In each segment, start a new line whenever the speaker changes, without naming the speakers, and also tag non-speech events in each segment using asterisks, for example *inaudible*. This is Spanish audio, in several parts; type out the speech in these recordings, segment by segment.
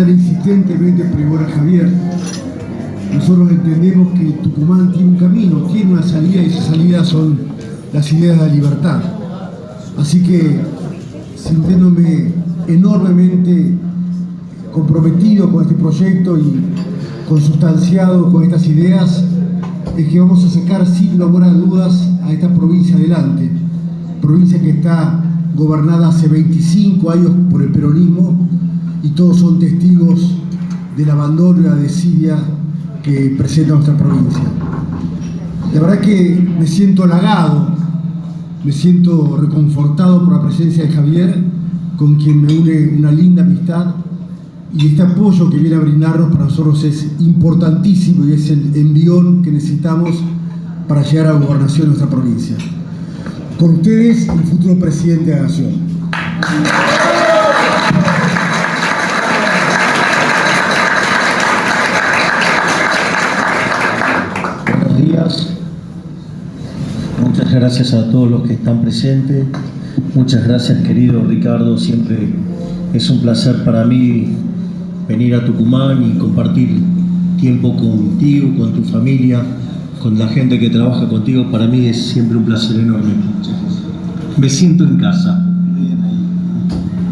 tan insistentemente pregonó Javier, nosotros entendemos que Tucumán tiene un camino, tiene una salida y esa salida son las ideas de la libertad. Así que, sintiéndome enormemente comprometido con este proyecto y consustanciado con estas ideas, es que vamos a sacar sin lugar a dudas a esta provincia adelante, provincia que está gobernada hace 25 años por el peronismo y todos son testigos del abandono y la desidia que presenta nuestra provincia. La verdad que me siento halagado, me siento reconfortado por la presencia de Javier, con quien me une una linda amistad, y este apoyo que viene a brindarnos para nosotros es importantísimo y es el envión que necesitamos para llegar a la gobernación de nuestra provincia. Con ustedes, el futuro presidente de la Nación.
Gracias a todos los que están presentes. Muchas gracias, querido Ricardo. Siempre es un placer para mí venir a Tucumán y compartir tiempo contigo, con tu familia, con la gente que trabaja contigo. Para mí es siempre un placer enorme. Me siento en casa.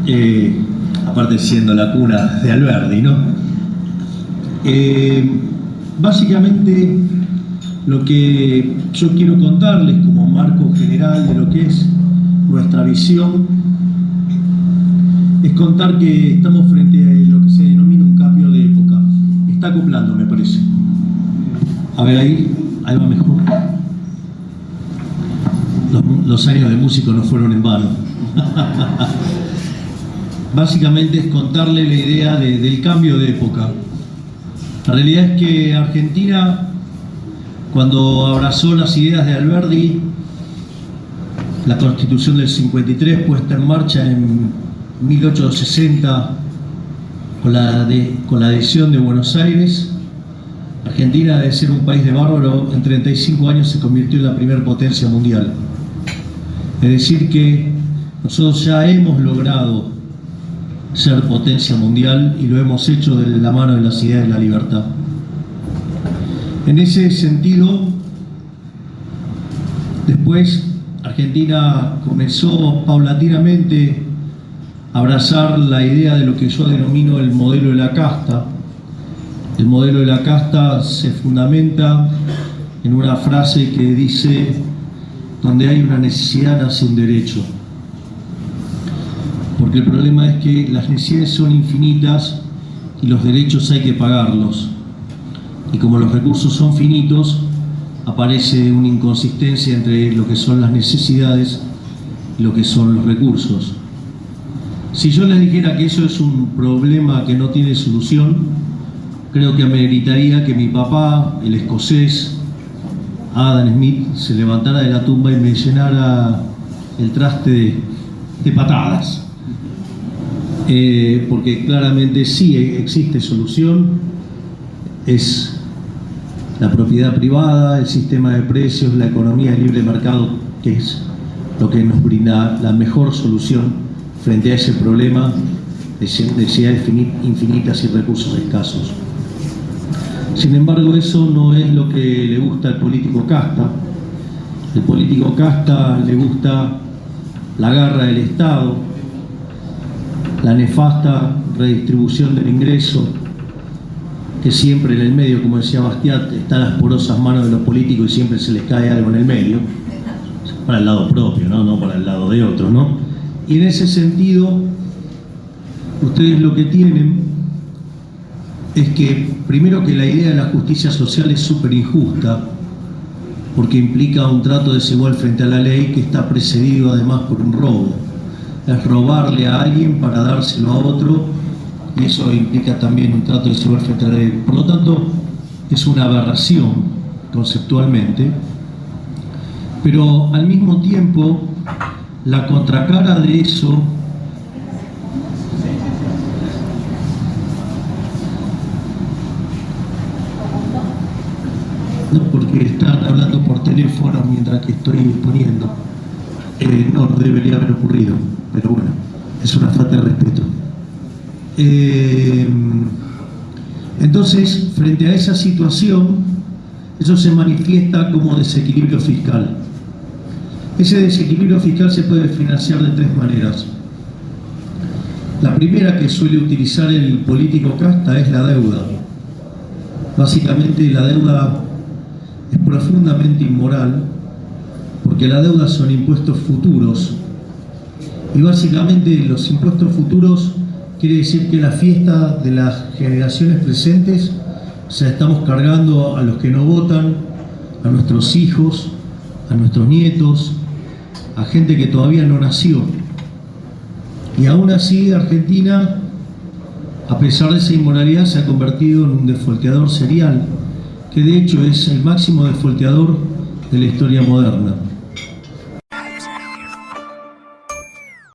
Eh, aparte siendo la cuna de Alberdi, ¿no? Eh, básicamente lo que yo quiero contarles marco general de lo que es nuestra visión es contar que estamos frente a lo que se denomina un cambio de época. Está acoplando, me parece. A ver, ahí, ahí va mejor. Los, años de músico no fueron en vano. *laughs* Básicamente es contarle la idea de, del cambio de época. La realidad es que Argentina, cuando abrazó las ideas de Alberdi, la constitución del 53 puesta en marcha en 1860 con la, con la adhesión de Buenos Aires, Argentina de ser un país de bárbaro, en 35 años se convirtió en la primera potencia mundial. Es decir que nosotros ya hemos logrado ser potencia mundial y lo hemos hecho de la mano de las ideas de la libertad. En ese sentido, después Argentina comenzó paulatinamente a abrazar la idea de lo que yo denomino el modelo de la casta. El modelo de la casta se fundamenta en una frase que dice, donde hay una necesidad nace un derecho porque el problema es que las necesidades son infinitas y los derechos hay que pagarlos. Y como los recursos son finitos, aparece una inconsistencia entre lo que son las necesidades y lo que son los recursos. Si yo les dijera que eso es un problema que no tiene solución, creo que ameritaría que mi papá, el escocés, Adam Smith, se levantara de la tumba y me llenara el traste de, patadas. Eh, porque claramente sí existe solución, es la propiedad privada, el sistema de precios, la economía de libre mercado, que es lo que nos brinda la mejor solución frente a ese problema de necesidades infinitas y recursos escasos. Sin embargo, eso no es lo que le gusta al político casta. El político casta le gusta la garra del Estado, la nefasta redistribución del ingreso, que siempre en el medio, como decía Bastiat, está en las porosas manos de los políticos y siempre se les cae algo en el medio, para el lado propio, no, no para el lado de otro. ¿no? Y en ese sentido, ustedes lo que tienen es que, primero que la idea de la justicia social es súper injusta, porque implica un trato desigual frente a la ley que está precedido además por un robo es robarle a alguien para dárselo a otro eso implica también un trato de ley. Por lo tanto, es una aberración conceptualmente, pero al mismo tiempo la contracara de eso porque están hablando por teléfono mientras que estoy exponiendo eh, no debería haber ocurrido pero bueno, es una falta de respeto. Eh, entonces, frente a esa situación, eso se manifiesta como desequilibrio fiscal. Ese desequilibrio fiscal se puede financiar de tres maneras. La primera que suele utilizar el político casta es la deuda. Básicamente la deuda es profundamente inmoral porque la deuda son impuestos futuros y básicamente los impuestos futuros quiere decir que la fiesta de las generaciones presentes se estamos cargando a los que no votan, a nuestros hijos, a nuestros nietos, a gente que todavía no nació. Y aún así Argentina, a pesar de esa inmoralidad, se ha convertido en un desfolteador serial, que de hecho es el máximo desfolteador de la historia moderna.